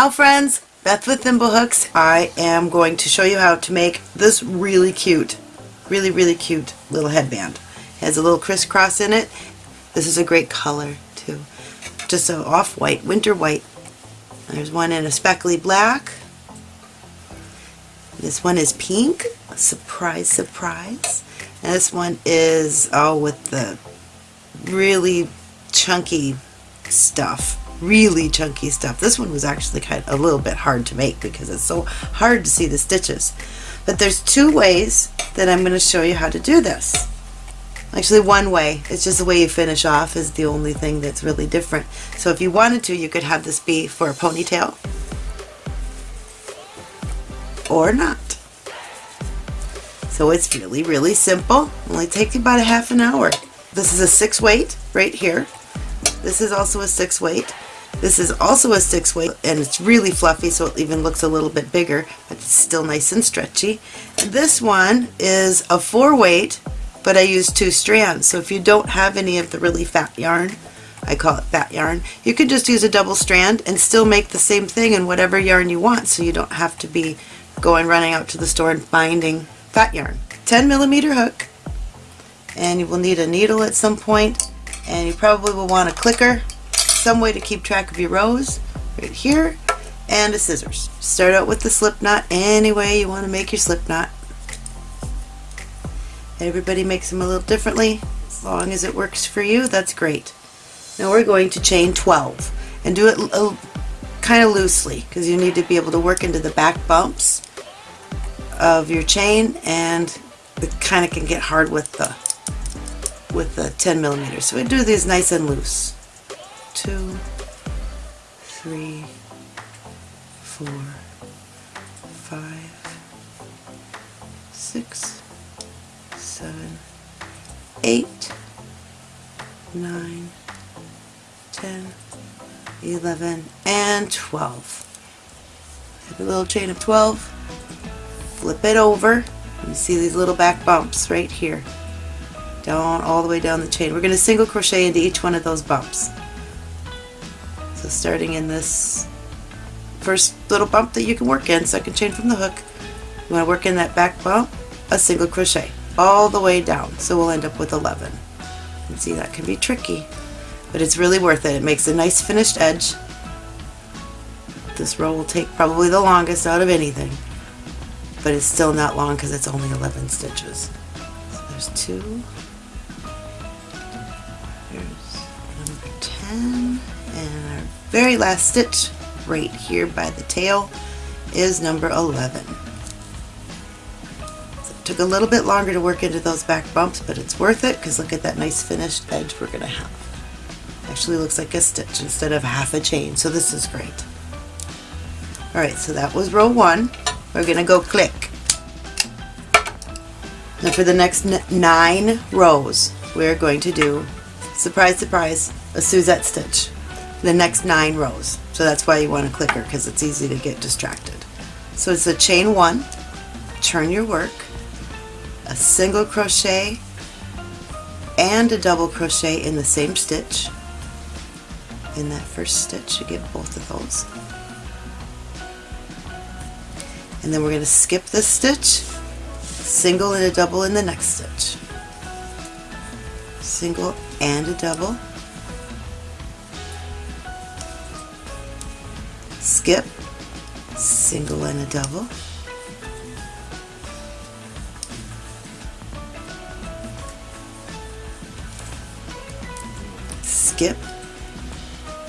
Ciao friends, Beth with Thimblehooks. I am going to show you how to make this really cute, really really cute little headband. It has a little crisscross in it. This is a great color too. Just a off-white, winter white. There's one in a speckly black. This one is pink. Surprise, surprise. And this one is, oh, with the really chunky stuff really chunky stuff. This one was actually kind of a little bit hard to make because it's so hard to see the stitches. But there's two ways that I'm going to show you how to do this. Actually one way, it's just the way you finish off is the only thing that's really different. So if you wanted to, you could have this be for a ponytail or not. So it's really, really simple. Only takes about a half an hour. This is a six weight right here. This is also a six weight. This is also a six weight and it's really fluffy so it even looks a little bit bigger but it's still nice and stretchy. This one is a four weight but I use two strands so if you don't have any of the really fat yarn I call it fat yarn you can just use a double strand and still make the same thing in whatever yarn you want so you don't have to be going running out to the store and finding fat yarn. 10 millimeter hook and you will need a needle at some point and you probably will want a clicker some way to keep track of your rows right here and a scissors. Start out with the slip knot any way you want to make your slip knot. Everybody makes them a little differently. As long as it works for you, that's great. Now we're going to chain 12 and do it kind of loosely because you need to be able to work into the back bumps of your chain and it kind of can get hard with the with the 10 millimeters. So we do these nice and loose two, three, four, five, six, seven, eight, nine, ten, eleven, and 12. Have a little chain of 12, flip it over, you see these little back bumps right here down all the way down the chain. We're going to single crochet into each one of those bumps. So starting in this first little bump that you can work in, second chain from the hook, you want to work in that back bump, a single crochet all the way down. So we'll end up with 11. And see that can be tricky, but it's really worth it. It makes a nice finished edge. This row will take probably the longest out of anything, but it's still not long because it's only 11 stitches. So there's two, there's number 10, and our very last stitch right here by the tail is number 11. So it took a little bit longer to work into those back bumps but it's worth it because look at that nice finished edge we're going to have. Actually looks like a stitch instead of half a chain so this is great. Alright so that was row 1. We're going to go click. Now for the next nine rows we're going to do, surprise surprise, a Suzette stitch the next nine rows. So that's why you want a clicker because it's easy to get distracted. So it's a chain one, turn your work, a single crochet and a double crochet in the same stitch. In that first stitch you get both of those. And then we're going to skip this stitch, single and a double in the next stitch. Single and a double skip, single and a double, skip,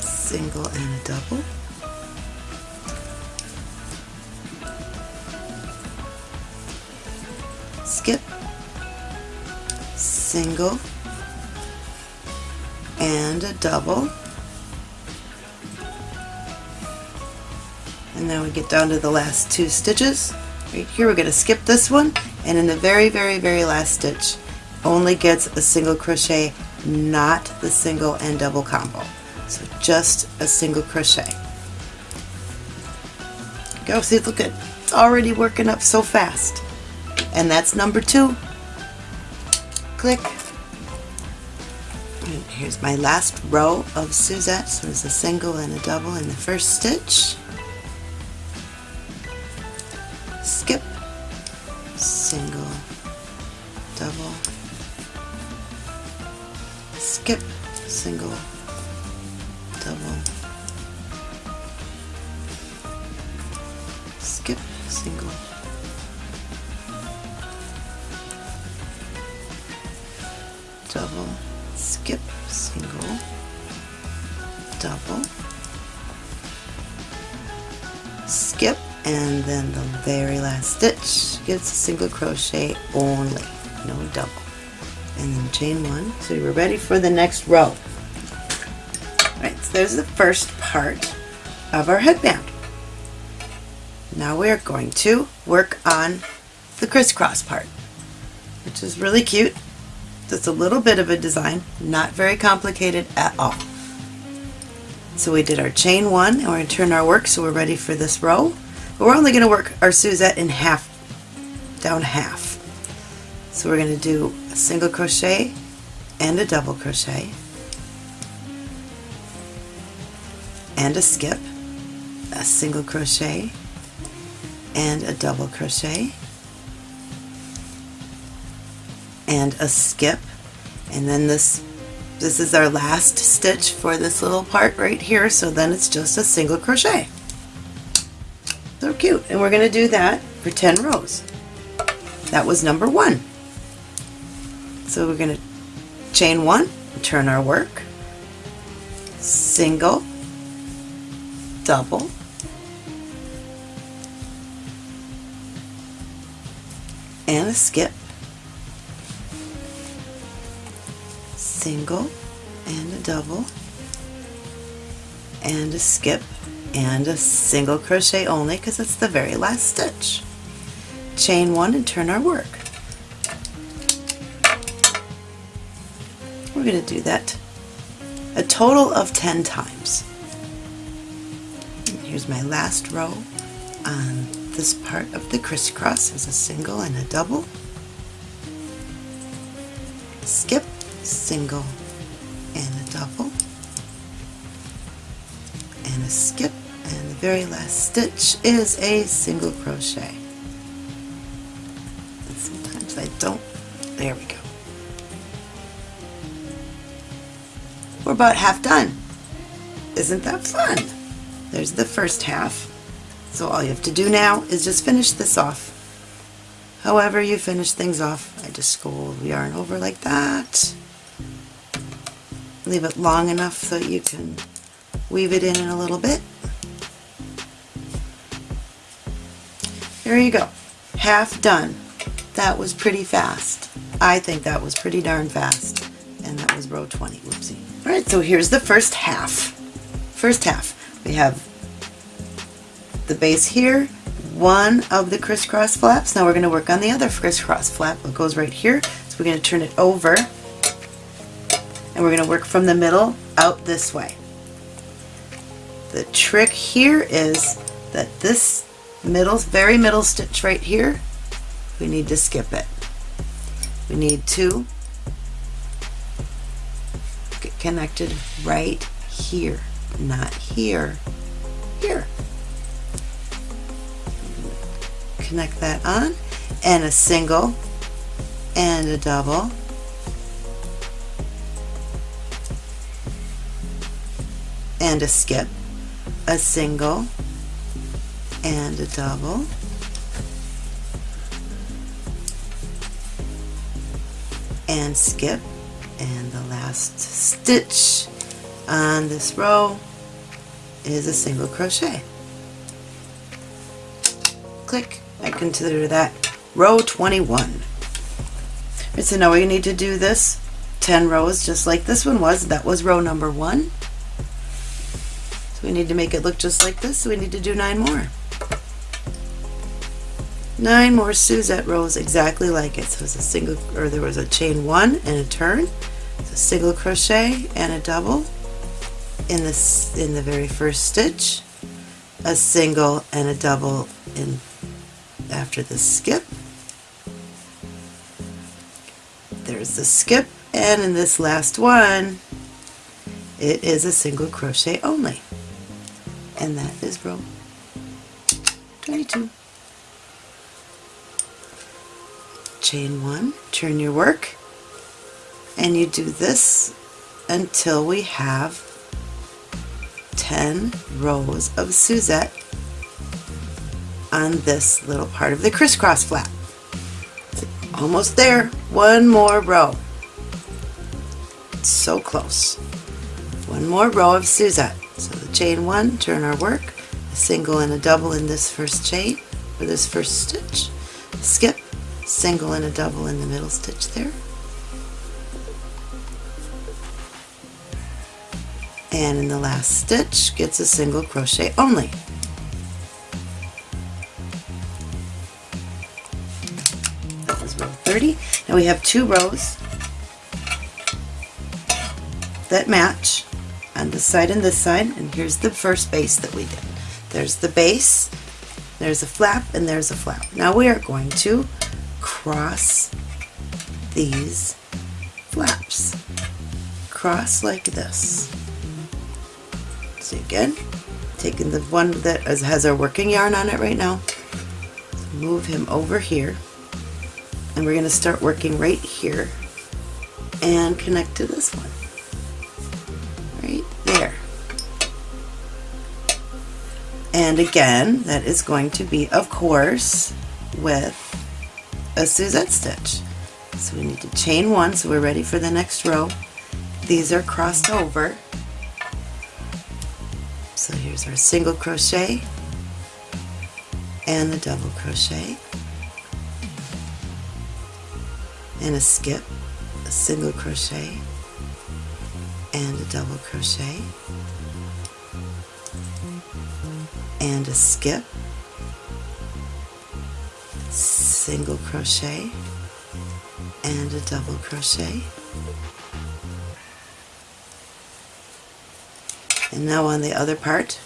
single and a double, skip, single. And a double, and then we get down to the last two stitches. Right here we're going to skip this one and in the very very very last stitch only gets a single crochet not the single and double combo. So just a single crochet. Go see look at it's already working up so fast. And that's number two. Click. Here's my last row of Suzette. So there's a single and a double in the first stitch single double. Skip single. Double. Skip single. Double. Skip and then the very last stitch gets a single crochet only. No double. And then chain one. So we're ready for the next row there's the first part of our headband now we're going to work on the crisscross part which is really cute just a little bit of a design not very complicated at all so we did our chain one and we're going to turn our work so we're ready for this row. But we're only going to work our Suzette in half, down half. So we're going to do a single crochet and a double crochet and a skip, a single crochet and a double crochet and a skip and then this this is our last stitch for this little part right here, so then it's just a single crochet. So cute. And we're going to do that for 10 rows. That was number one. So we're going to chain one, turn our work, single, double, and a skip single and a double and a skip and a single crochet only because it's the very last stitch. Chain one and turn our work. We're going to do that a total of 10 times. Here's my last row. On this part of the crisscross is a single and a double. Skip single and a double. And a skip and the very last stitch is a single crochet. And sometimes I don't. There we go. We're about half done. Isn't that fun there's the first half so all you have to do now is just finish this off however you finish things off I just the yarn over like that leave it long enough so you can weave it in in a little bit. There you go. Half done. That was pretty fast. I think that was pretty darn fast. And that was row 20. Whoopsie. Alright, so here's the first half. First half. We have the base here, one of the crisscross flaps. Now we're going to work on the other crisscross flap. It goes right here. So we're going to turn it over and we're going to work from the middle out this way. The trick here is that this middle, very middle stitch right here, we need to skip it. We need to get connected right here, not here, here. Connect that on and a single and a double. And a skip, a single and a double, and skip, and the last stitch on this row is a single crochet. Click, I consider that row 21. Right, so now we need to do this 10 rows just like this one was. That was row number one. So we need to make it look just like this, so we need to do nine more. Nine more Suzette rows exactly like it. So it's a single, or there was a chain one and a turn, it's a single crochet and a double in this in the very first stitch, a single and a double in after the skip. There's the skip, and in this last one, it is a single crochet only and that is row 22. chain one, turn your work, and you do this until we have 10 rows of Suzette on this little part of the crisscross flap. Almost there, one more row. So close. One more row of Suzette. So the chain one, turn our work, a single and a double in this first chain, or this first stitch, skip, single and a double in the middle stitch there, and in the last stitch gets a single crochet only. That was row 30. Now we have two rows that match on this side and this side and here's the first base that we did. There's the base, there's a flap, and there's a flap. Now we are going to cross these flaps. Cross like this. Again, taking the one that has our working yarn on it right now, move him over here, and we're going to start working right here and connect to this one. Right there. And again, that is going to be, of course, with a Suzette stitch. So we need to chain one, so we're ready for the next row. These are crossed over here's our single crochet and a double crochet and a skip, a single crochet and a double crochet and a skip, single crochet and a double crochet And now on the other part,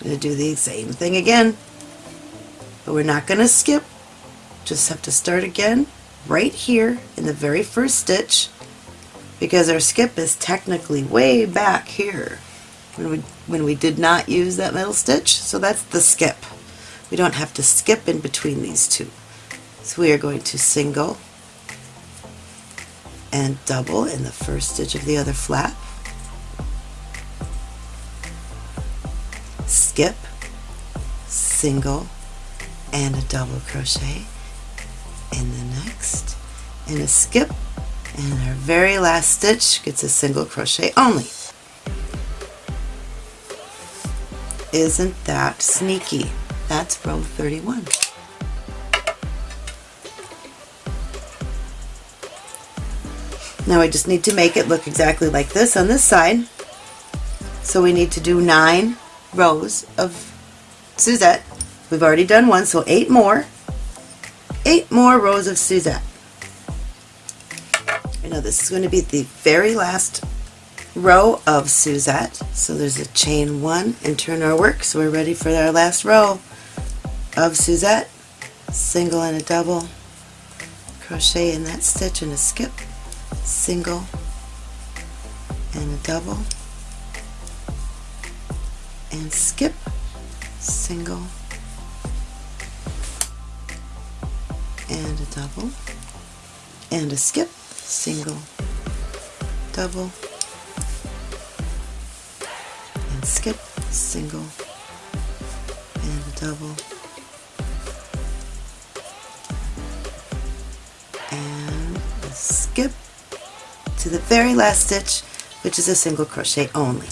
I'm going to do the same thing again. But we're not going to skip. Just have to start again right here in the very first stitch because our skip is technically way back here when we, when we did not use that middle stitch. So that's the skip. We don't have to skip in between these two. So we are going to single and double in the first stitch of the other flap skip, single, and a double crochet in the next, and a skip, and our very last stitch gets a single crochet only. Isn't that sneaky? That's row 31. Now I just need to make it look exactly like this on this side. So we need to do nine rows of Suzette. We've already done one, so eight more. Eight more rows of Suzette. I know this is going to be the very last row of Suzette. So there's a chain one and turn our work. So we're ready for our last row of Suzette. Single and a double. Crochet in that stitch and a skip. Single and a double and skip, single, and a double, and a skip, single, double, and skip, single, and a double, and a skip to the very last stitch, which is a single crochet only.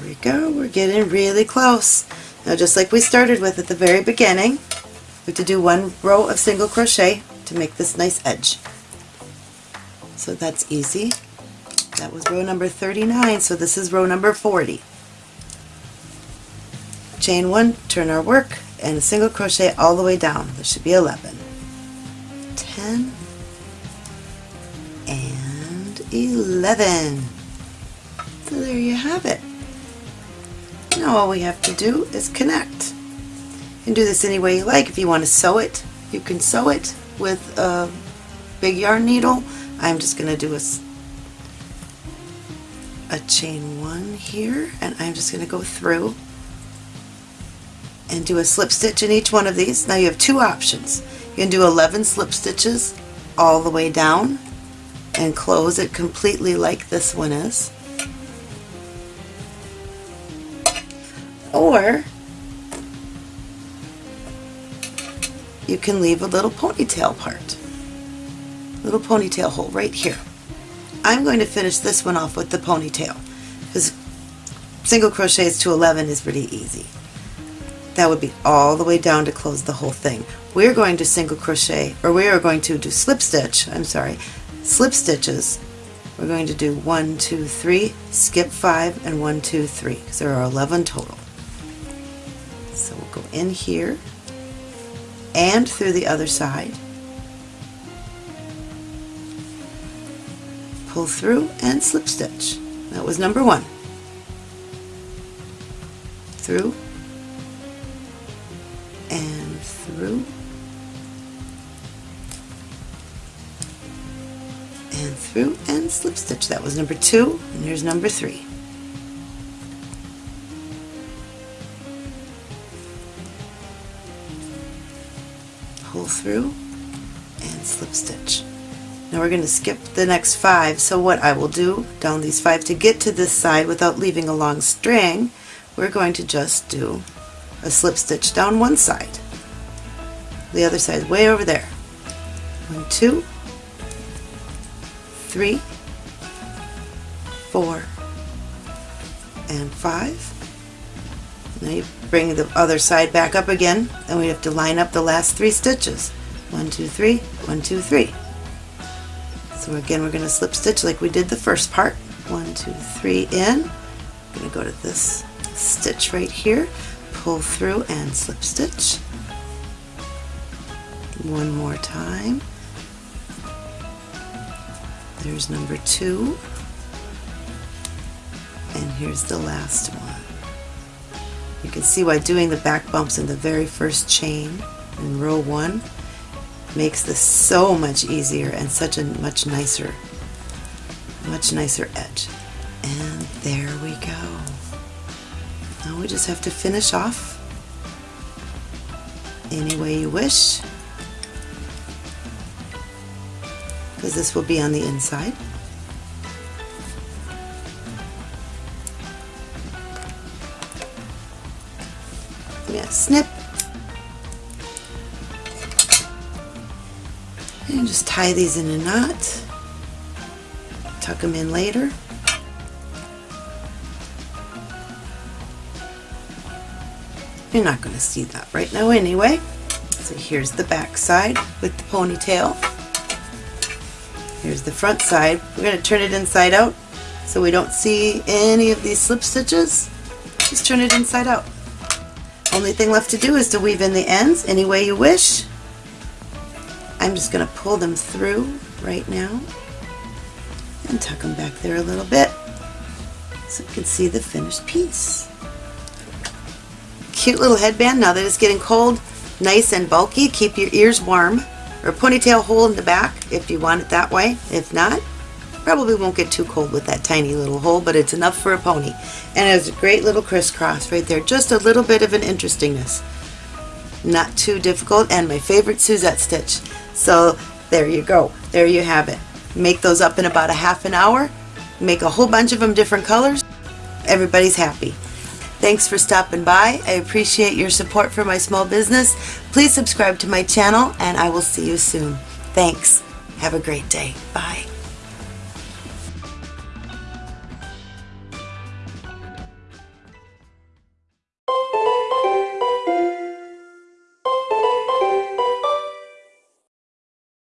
Here we go, we're getting really close. Now just like we started with at the very beginning, we have to do one row of single crochet to make this nice edge. So that's easy. That was row number 39, so this is row number 40. Chain one, turn our work, and single crochet all the way down. There should be 11. 10 and 11. So there you have it. Now all we have to do is connect. You can do this any way you like. If you want to sew it, you can sew it with a big yarn needle. I'm just going to do a, a chain one here and I'm just going to go through and do a slip stitch in each one of these. Now you have two options. You can do 11 slip stitches all the way down and close it completely like this one is. Or you can leave a little ponytail part, little ponytail hole right here. I'm going to finish this one off with the ponytail because single crochets to 11 is pretty easy. That would be all the way down to close the whole thing. We're going to single crochet, or we are going to do slip stitch, I'm sorry, slip stitches. We're going to do one, two, three, skip five, and one, two, three, because there are 11 total. So we'll go in here and through the other side. Pull through and slip stitch. That was number one. Through and through and through and slip stitch. That was number two and here's number three. Pull through and slip stitch. Now we're going to skip the next five so what I will do down these five to get to this side without leaving a long string we're going to just do a slip stitch down one side. The other side way over there. One, two, three, four, and five. Now you bring the other side back up again and we have to line up the last three stitches. One, two, three, one, two, three. So again we're going to slip stitch like we did the first part. One, two, three in. I'm going to go to this stitch right here, pull through and slip stitch. One more time. There's number two. And here's the last one. You can see why doing the back bumps in the very first chain in row one makes this so much easier and such a much nicer, much nicer edge. And there we go. Now we just have to finish off any way you wish because this will be on the inside. Snip and just tie these in a knot tuck them in later You're not going to see that right now anyway. So here's the back side with the ponytail. Here's the front side. We're going to turn it inside out so we don't see any of these slip stitches. Just turn it inside out. Only thing left to do is to weave in the ends any way you wish. I'm just going to pull them through right now and tuck them back there a little bit so you can see the finished piece cute little headband now that it's getting cold, nice and bulky. Keep your ears warm. Or ponytail hole in the back if you want it that way. If not, probably won't get too cold with that tiny little hole, but it's enough for a pony. And it has a great little crisscross right there. Just a little bit of an interestingness. Not too difficult, and my favorite Suzette stitch. So there you go. There you have it. Make those up in about a half an hour. Make a whole bunch of them different colors. Everybody's happy. Thanks for stopping by. I appreciate your support for my small business. Please subscribe to my channel and I will see you soon. Thanks. Have a great day. Bye.